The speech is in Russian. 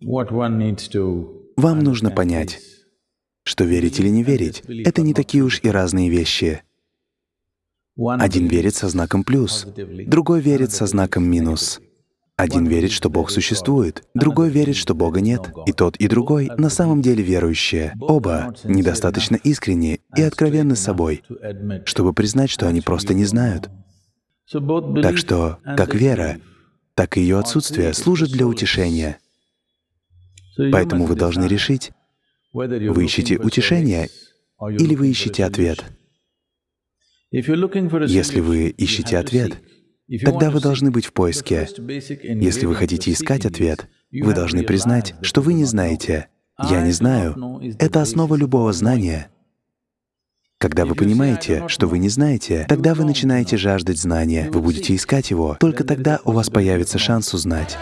Вам нужно понять, что верить или не верить — это не такие уж и разные вещи. Один верит со знаком плюс, другой верит со знаком минус. Один верит, что Бог существует, другой верит, что Бога нет. И тот, и другой на самом деле верующие. Оба недостаточно искренни и откровенны с собой, чтобы признать, что они просто не знают. Так что как вера, так и ее отсутствие служат для утешения. Поэтому вы должны решить, вы ищете утешение или вы ищете ответ. Если вы ищете ответ, тогда вы должны быть в поиске. Если вы хотите искать ответ, вы должны признать, что вы не знаете. «Я не знаю» — это основа любого знания. Когда вы понимаете, что вы не знаете, тогда вы начинаете жаждать знания, вы будете искать его, только тогда у вас появится шанс узнать.